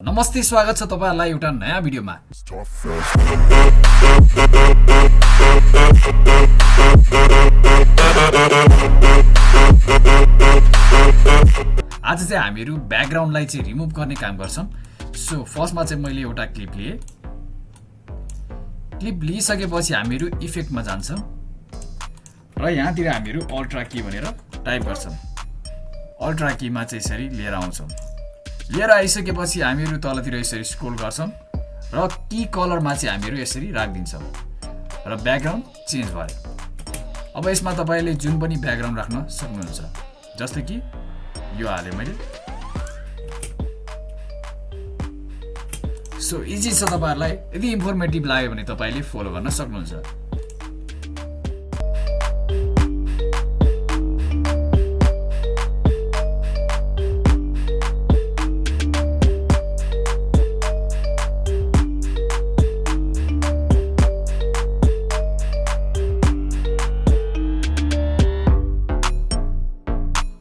नमस्ते स्वागत छ तपाईँहरूलाई एउटा नयाँ भिडियोमा। आज चाहिँ हामीहरू ब्याकग्राउन्डलाई चाहिँ रिमुभ गर्ने काम गर्छौँ। सो फर्स्टमा चाहिँ मैले एउटा क्लिप लिएँ। क्लिप लिइसकेपछि हामीहरू इफेक्टमा जान्छौँ। र यहाँतिर हामीहरू अल्ट्रा की भनेर टाइप गर्छौँ। अल्ट्रा कीमा चाहिँ यसरी लिएर आउँछौँ। लिएर आइसकेपछि हामीहरू तलतिर यसरी स्क्रोल गर्छौँ र की कलरमा चाहिँ हामीहरू यसरी राखिदिन्छौँ। र ब्याकग्राउन्ड चेन्ज भयो। अब यसमा तपाईँले जुन पनि ब्याकग्राउन्ड राख्न सक्नुहुन्छ जस्तै कि यो हालेँ मैले। सो इजी छ तपाईँहरूलाई। यदि इन्फर्मेटिभ लाग्यो भने तपाईँले फलो गर्न सक्नुहुन्छ।